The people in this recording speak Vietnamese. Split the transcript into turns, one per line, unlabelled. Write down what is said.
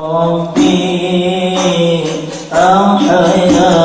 ربي أحياني